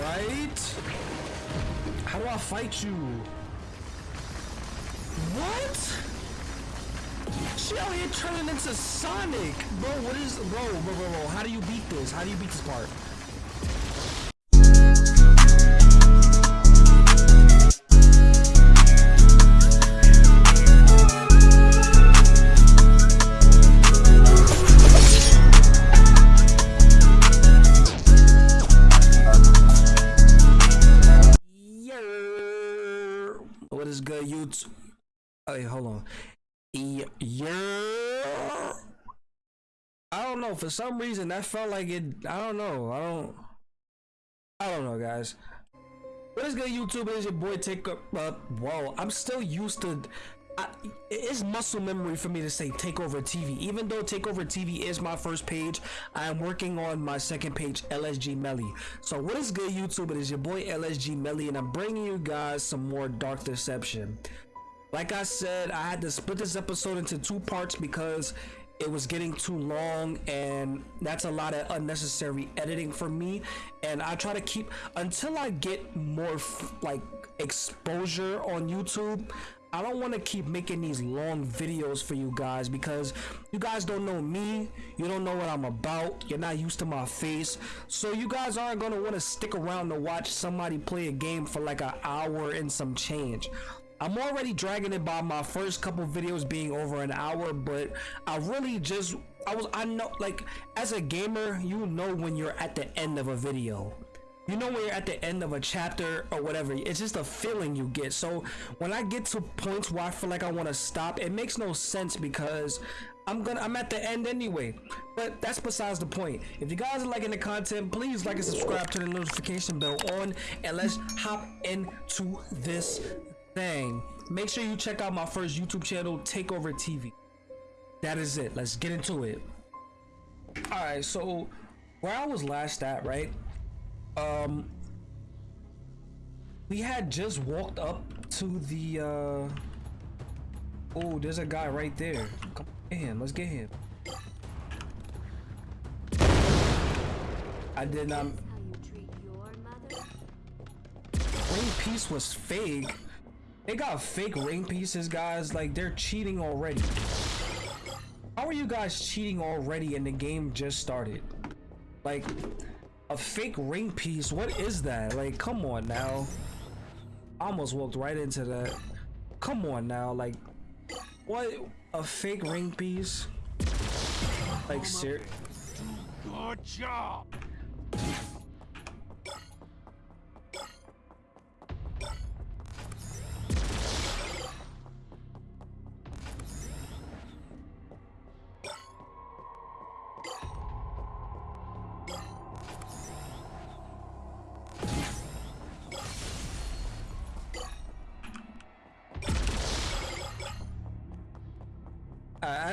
right? How do I fight you? What? She out here turning into Sonic. Bro, what is bro, bro, bro, bro? How do you beat this? How do you beat this part? Know. For some reason, that felt like it. I don't know. I don't. I don't know, guys. What is good, YouTube? It is your boy Take Up. Uh, whoa, I'm still used to. I, it's muscle memory for me to say Takeover TV. Even though Takeover TV is my first page, I am working on my second page, LSG Melly. So what is good, YouTube? It is your boy LSG Melly, and I'm bringing you guys some more Dark Deception. Like I said, I had to split this episode into two parts because it was getting too long and that's a lot of unnecessary editing for me. And i try to keep until i get more like exposure on youtube i don't want to keep making these long videos for you guys because you guys don't know me. You don't know what i'm about. You're not used to my face. So you guys aren't going to want to stick around to watch somebody play a game for like an hour and some change I'm already dragging it by my first couple videos being over an hour, but I really just I was I know like as a gamer, you know when you're at the end of a video. You know when you're at the end of a chapter or whatever. It's just a feeling you get. So when I get to points where I feel like I want to stop, it makes no sense because I'm gonna I'm at the end anyway. But that's besides the point. If you guys are liking the content, please like and subscribe to the notification bell on and let's hop into this thing, make sure you check out my first YouTube channel, Takeover TV. That is it. Let's get into it. Alright, so where I was last at, right? Um we had just walked up to the uh Oh, there's a guy right there. Come get him, let's get him. I did not How you treat your mother? Ring piece was fake. They got fake ring pieces, guys. Like they're cheating already. How are you guys cheating already and the game just started? Like a fake ring piece. What is that? Like, come on now. I almost walked right into that. Come on now. Like, what? A fake ring piece? Like, sir. Good job.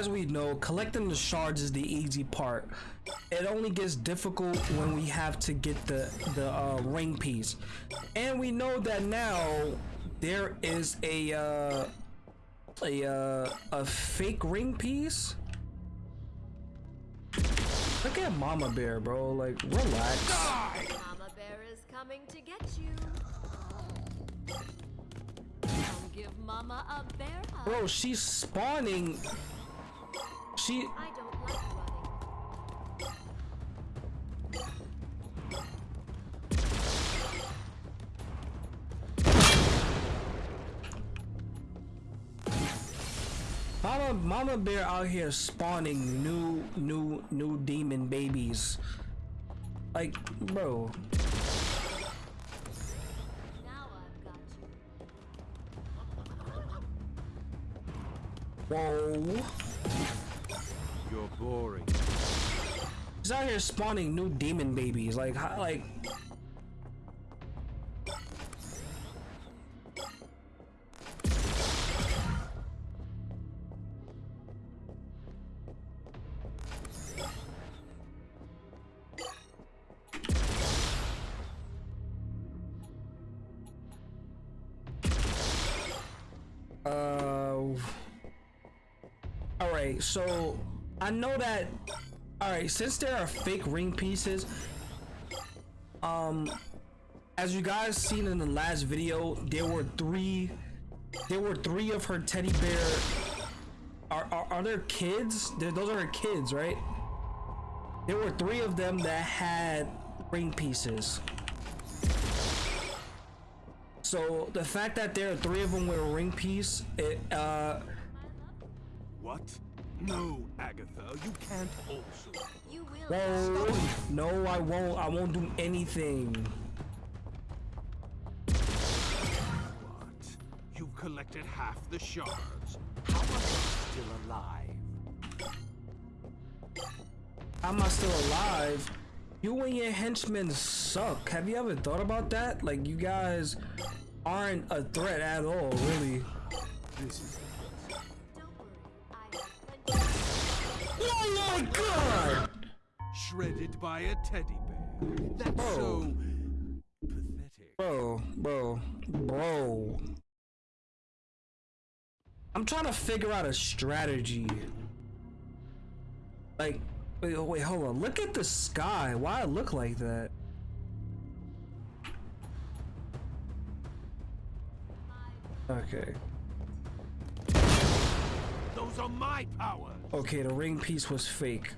As we know, collecting the shards is the easy part. It only gets difficult when we have to get the the uh, ring piece, and we know that now there is a uh, a uh, a fake ring piece. Look at Mama Bear, bro. Like, relax. Die. Mama Bear is coming to get you. Come give Mama a bear hug. Bro, she's spawning. She I don't like running. Mama Mama Bear out here spawning new new new demon babies. Like, bro. Now I've got you. Whoa. You're boring. He's out here spawning new demon babies. Like, how, like. Uh. All right, so I know that. All right, since there are fake ring pieces, um, as you guys seen in the last video, there were three, there were three of her teddy bear. Are are, are there kids? There, those are her kids, right? There were three of them that had ring pieces. So the fact that there are three of them with a ring piece, it uh, What? No, Agatha, you can't also. You will. whoa, no, I won't. I won't do anything. What? You've collected half the shards. How are you still alive? How am I still alive? You and your henchmen suck. Have you ever thought about that? Like you guys aren't a threat at all, really. This is my god! shredded by a teddy bear. That's Oh. so pathetic. Bro, bro, bro. I'm trying to figure out a strategy. Like, wait, wait, hold on. Look at the sky. Why it look like that? Okay. Are my. Okay, the ring piece was fake.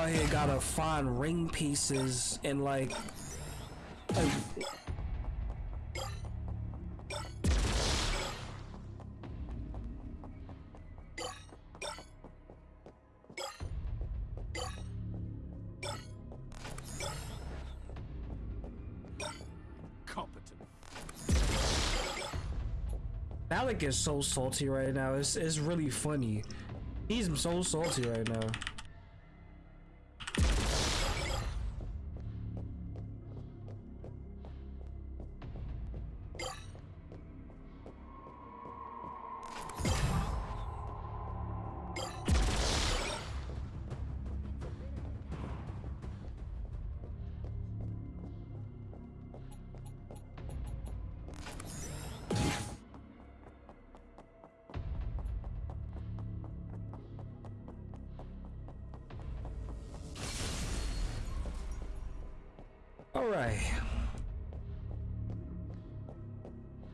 Out here gotta find ring pieces and like, like Competent. Alec is so salty right now. It's it's really funny. He's so salty right now.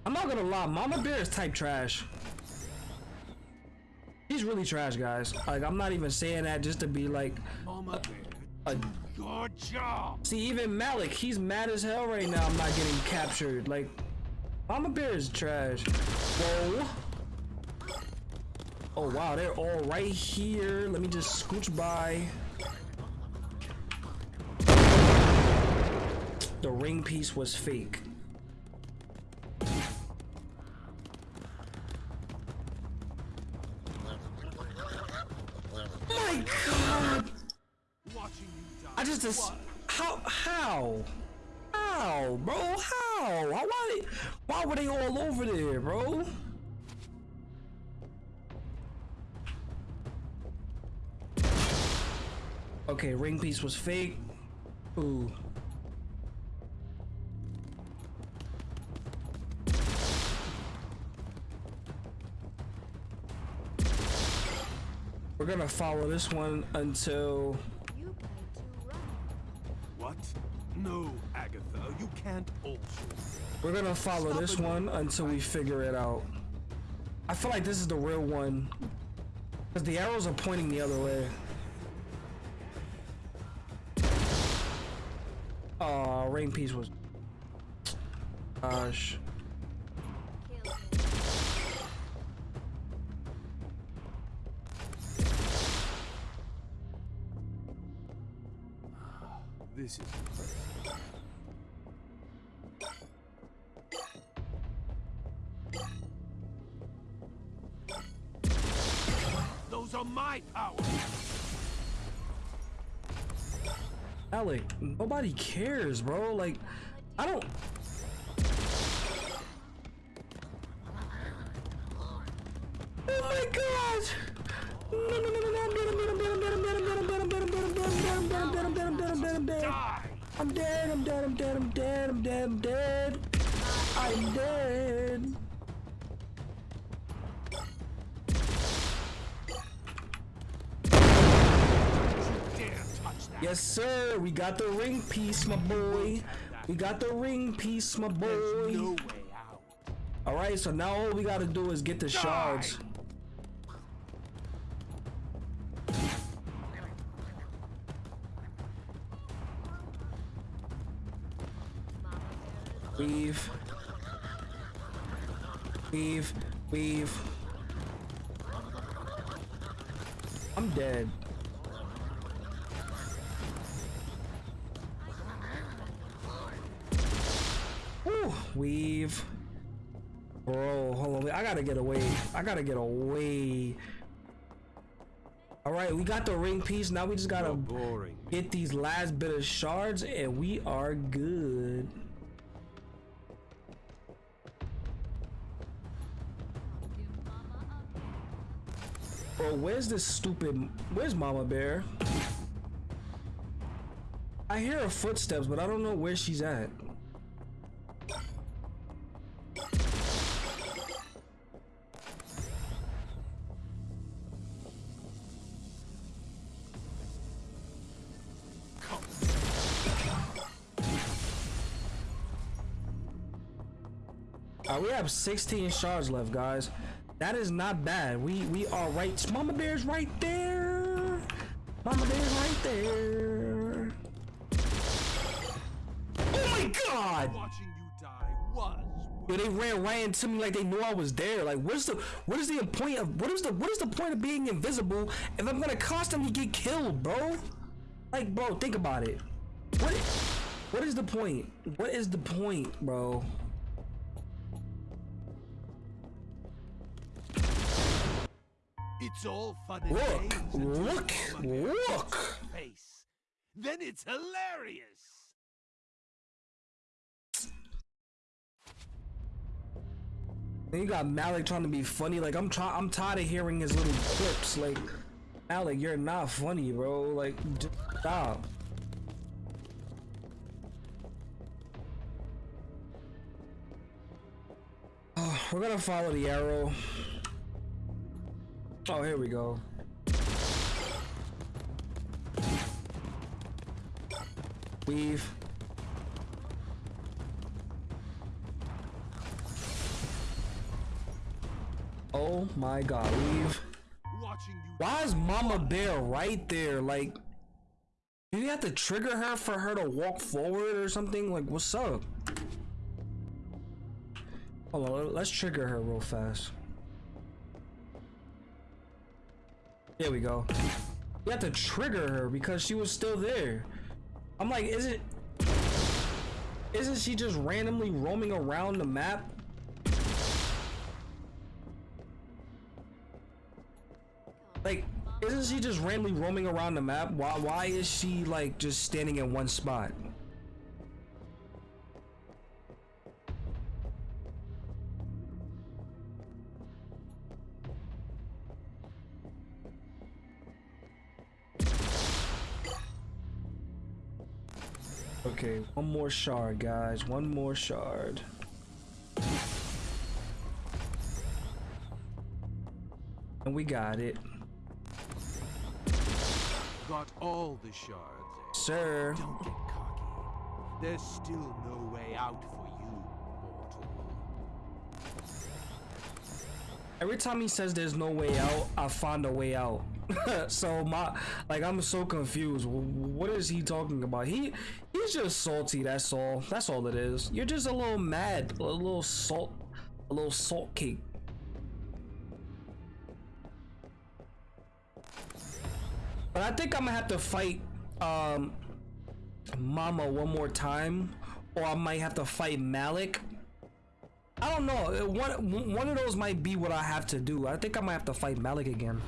I'm not gonna lie, Mama Bear is type trash. He's really trash, guys. Like, I'm not even saying that just to be like, Mama Bear, a, your job. see, even Malak, he's mad as hell right now. I'm not getting captured. Like, Mama Bear is trash. Whoa. Oh wow, they're all right here. Let me just scooch by. The ring piece was fake. My god! I just how how how bro how why, why were they all over there bro? Okay, ring piece was fake. Ooh. We're gonna follow this one until You play too rough. What? No, Agatha, you can't also. We're gonna follow Stop this one until we figure it out. I feel like this is the real one. Because the arrows are pointing the other way. Aw, rain piece was. Gosh. My power. Alec, nobody cares, bro. Like, I don't. Oh my god! No, no, no, no, I'm dead, I'm dead, I'm dead, I'm dead, I'm dead, I'm dead, I'm dead, Yes, sir. We got the ring piece, my boy. We got the ring piece, my boy. All right, so now all we gotta do is get the shards. Weave. Weave. Weave. I'm dead. Weave. Bro, hold on. I gotta get away. I gotta get away. All right, we got the ring piece. Now we just gotta get these last bit of shards, and we are good. Bro, where's this stupid? Where's Mama Bear? I hear her footsteps, but I don't know where she's at. Alright, we have 16 shards left, guys. That is not bad. We we are right. Mama Bear's right there. Mama Bear's right there. Oh my god! Watching you die was. Yo, they ran right into me like they knew I was there. Like, what's the what is the point of what is the what is the point of being invisible if I'm gonna constantly get killed, bro? Like, bro, think about it. What what is the point? What is the point, bro? It's all fun and Look, games look, look. Face. Then it's hilarious. Then you got Malak trying to be funny. Like I'm trying. I'm tired of hearing his little clips. Like Malak, you're not funny, bro. Like just stop. Oh, we're gonna follow the arrow. Oh, here we go. Weave. Oh my god, weave. Why is Mama Bear right there? Like, do you have to trigger her for her to walk forward or something? Like, what's up? Hold on, let's trigger her real fast. There we go. You have to trigger her because she was still there. I'm like, is it? Isn't she just randomly roaming around the map? Like, isn't she just randomly roaming around the map? Why? Why is she like just standing in one spot? One more shard, guys. One more shard. And we got it. Got all the shards. eh? Sir. Don't get cocky. There's still no way out for you, mortal. Every time he says there's no way out, I find a way out. so my like I'm so confused. What is he talking about? He he's just salty, that's all. That's all it is. You're just a little mad, a little salt a little salt cake. But I think I'm gonna have to fight um Mama one more time or I might have to fight Malak. I don't know. One one of those might be what I have to do. I think I might have to fight Malak again.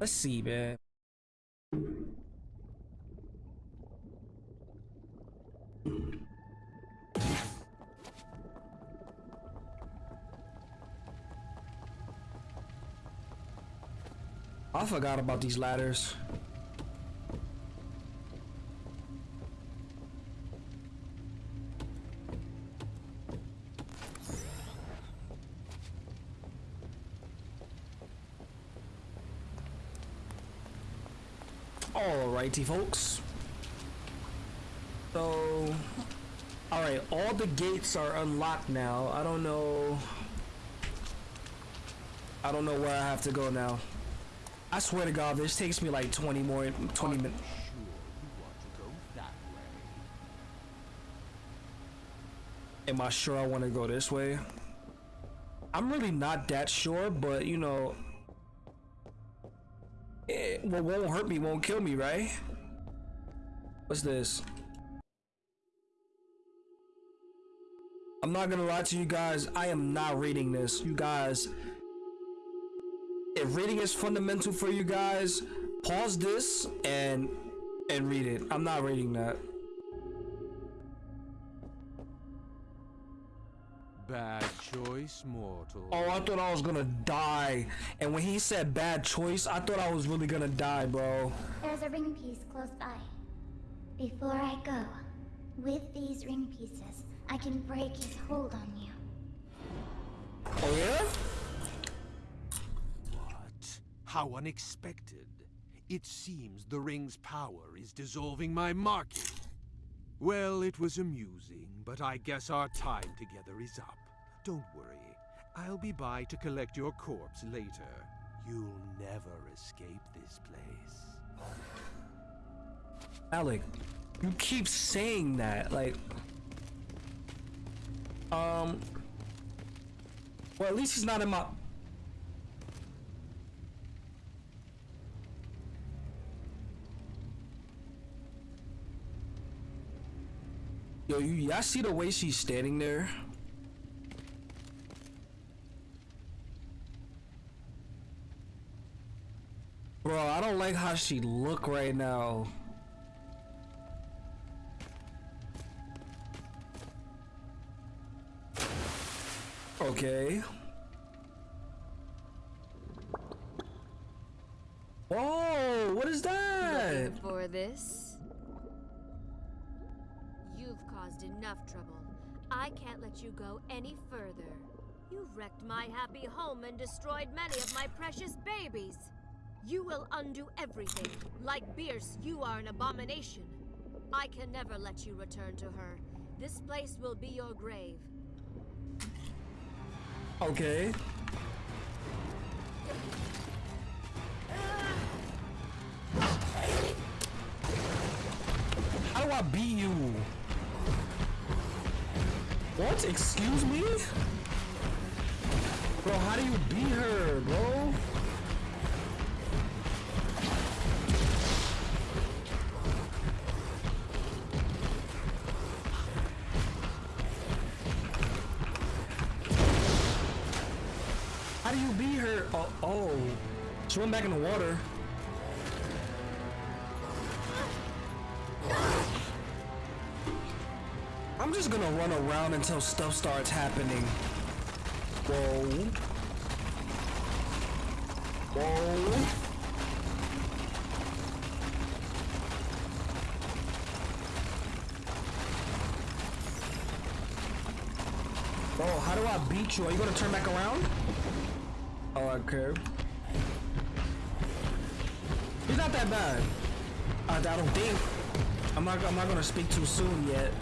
Let's see, man. I forgot about these ladders. Alrighty, folks. So, alright, all the gates are unlocked now. I don't know. I don't know where I have to go now. I swear to God, this takes me like 20 more, 20 minutes. sure you want to go that way? Am I sure I want to go this way? I'm really not that sure, but you know, what won't hurt me won't kill me, right? What's this? I'm not gonna lie to you guys, I am not reading this. You guys, if reading is fundamental for you guys, pause this and and read it. I'm not reading that. Bad choice, mortal. Oh, I thought I was gonna die. And when he said bad choice, I thought I was really gonna die, bro. There's a ring piece close by. Before I go, with these ring pieces, I can break his hold on you. Oh yeah? What? How unexpected. It seems the ring's power is dissolving my market. Well, it was amusing, but I guess our time together is up. Don't worry. I'll be by to collect your corpse later. You'll never escape this place. Alec, you keep saying that, like Um Well at least he's not in my Yo, y'all see the way she's standing there? Bro, I don't like how she look right now. Okay. Whoa, what is that? Looking for this? Trouble. I can't let you go any further. You've wrecked my happy home and destroyed many of my precious babies. You will undo everything. Like Bierce, you are an abomination. I can never let you return to her. This place will be your grave. Okay. How do I beat you? What? Excuse me? Bro, how do you beat her, bro? How do you beat her? Oh, oh. She went back in the water. I'm just gonna run around until stuff starts happening. Whoa. Whoa. Bro, how do I beat you? Are you gonna turn back around? Oh, okay. He's not that bad. I, I don't think. I'm not. I'm not gonna speak too soon yet.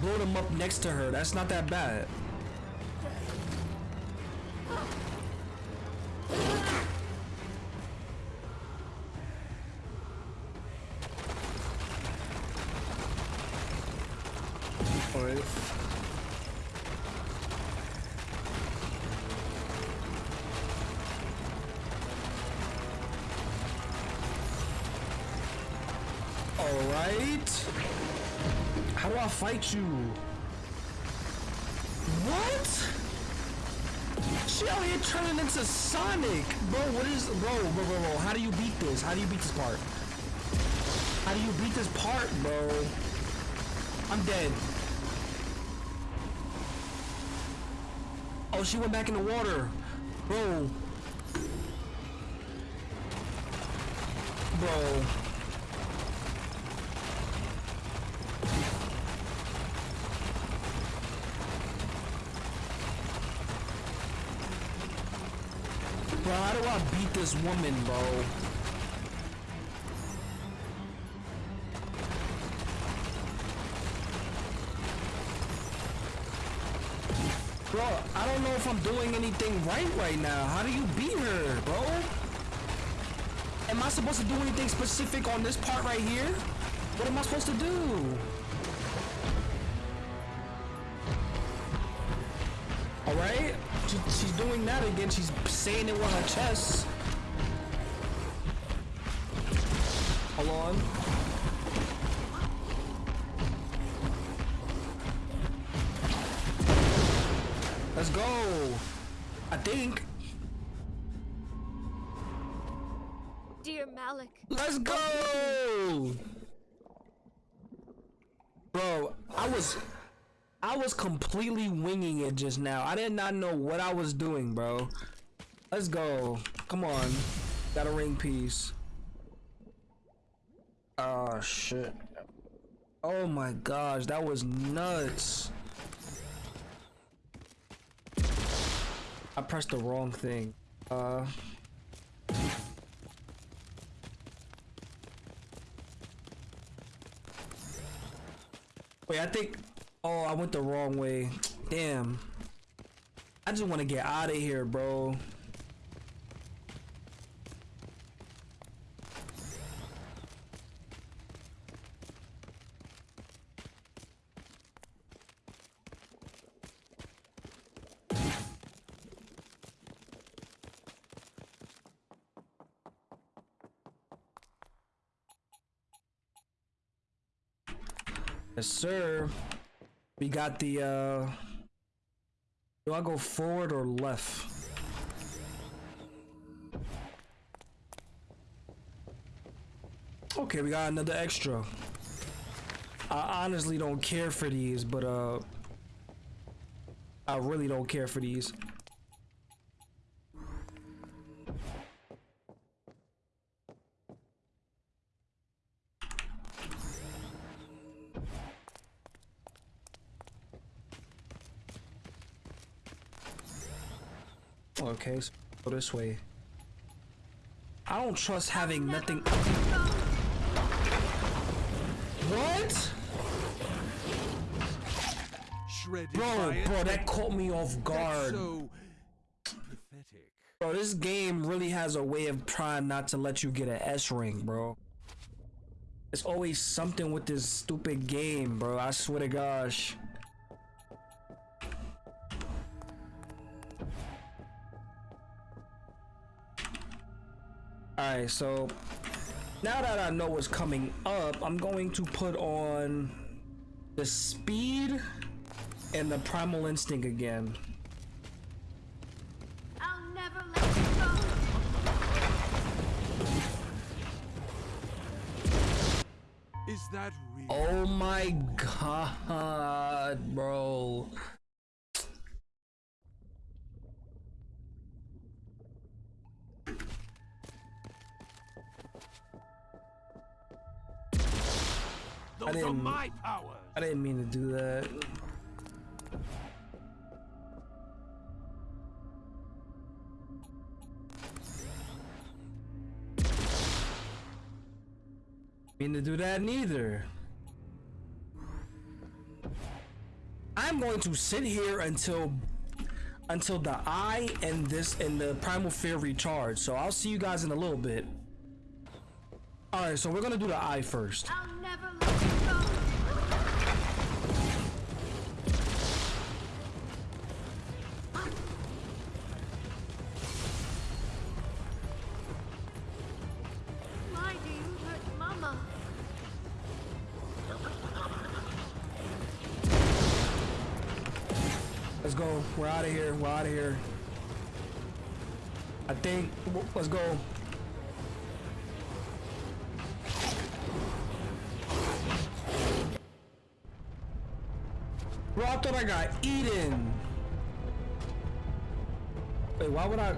Blow them up next to her. That's not that bad. How do I fight you? What? She out here turning into Sonic, bro. What is, bro, bro, bro, bro? How do you beat this? How do you beat this part? How do you beat this part, bro? I'm dead. Oh, she went back in the water, bro. Bro. Bro, how do I beat this woman, bro? Bro, I don't know if I'm doing anything right right now. How do you beat her, bro? Am I supposed to do anything specific on this part right here? What am I supposed to do? Alright? She, she's doing that again. She's saying it with her chest. Hold on. Let's go. I think. Dear Malak, Let's go. Bro, I was I was completely winging it just now. I did not know what I was doing, bro. Let's go. Come on. Got a ring piece. Oh shit. Oh my gosh, that was nuts. I pressed the wrong thing. Uh Wait, I think Oh, I went the wrong way. Damn. I just want to get out of here, bro. Yes, sir. We got the, uh... Do I go forward or left? Okay, we got another extra. I honestly don't care for these, but, uh... I really don't care for these. Okay, so go this way. I don't trust having nothing. What? Shredded Bro, bro, that caught me off guard. so pathetic. Bro, this game really has a way of trying not to let you get an S ring, bro. It's always something with this stupid game, bro. I swear to gosh. Alright, so now that I know what's coming up, I'm going to put on the speed and the primal instinct again. I'll never let you go. Is that real? Oh my god, bro. Those I didn't, are my powers. I didn't mean to do that. Mean to do that neither. I'm going to sit here until until the eye and this and the primal fear recharge. So I'll see you guys in a little bit. All right, so we're gonna do the eye 1st out of here. I think. Let's go. Bro, I thought I got eaten. Wait, why would I?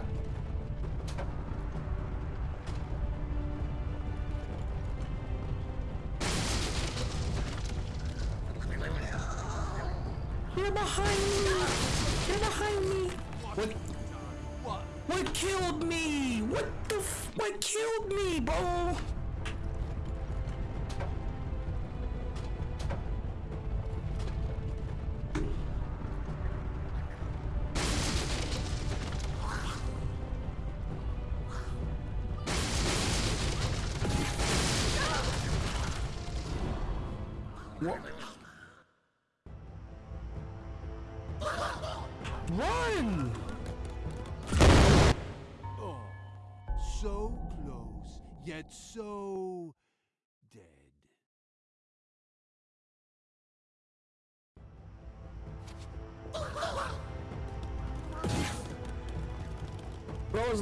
You're behind me! You're behind me! What? What? Killed me? What the f- What killed me, bro?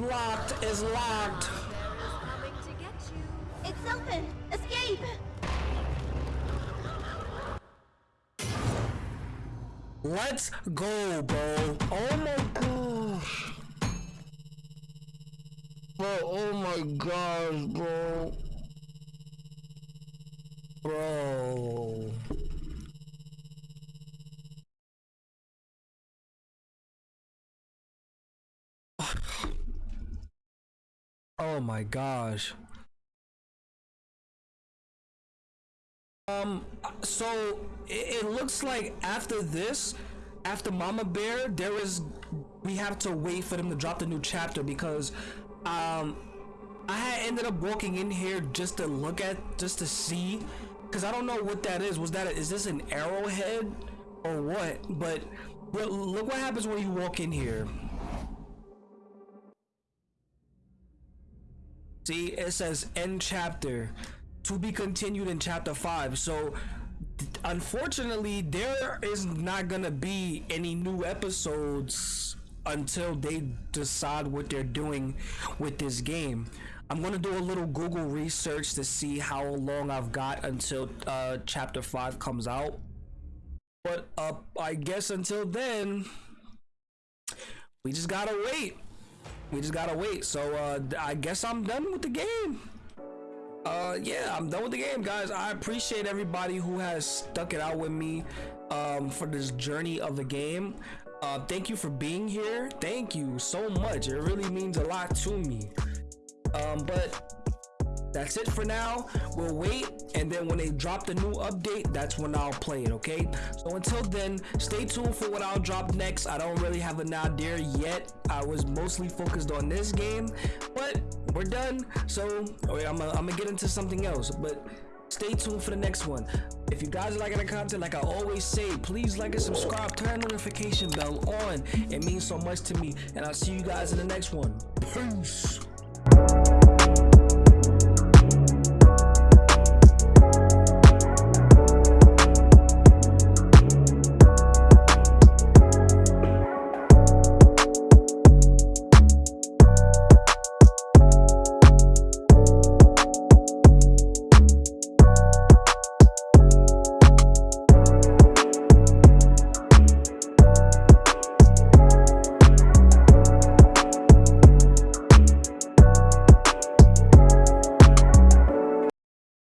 Locked. Locked. Is coming to get you. It's open! Escape! Let's go, bro. Oh my gosh. Bro, oh my gosh, bro. Bro. My gosh. Um, so it, it looks like after this, after Mama Bear, there is we have to wait for them to drop the new chapter because um I ended up walking in here just to look at just to see because I don't know what that is. Was that is this an arrowhead or what? But but look what happens when you walk in here. See, it says end chapter to be continued in chapter 5. So, unfortunately, there is not gonna be any new episodes until they decide what they're doing with this game. I'm gonna do a little Google research to see how long I've got until uh, chapter 5 comes out. But uh, I guess until then, we just gotta wait. We just gotta wait. So uh, I guess I'm done with the game. Uh, yeah, I'm done with the game, guys. I appreciate everybody who has stuck it out with me um, for this journey of the game. Uh, thank you for being here. Thank you so much. It really means a lot to me. Um, but that's it for now. We'll wait, and then when they drop the new update, that's when I'll play it, okay? So until then, stay tuned for what I'll drop next. I don't really have an idea yet. I was mostly focused on this game, but we're done. So wait, I'm gonna get into something else, but stay tuned for the next one. If you guys are liking the content, like I always say, please like and subscribe, turn notification bell on. It means so much to me, and I'll see you guys in the next one. Peace.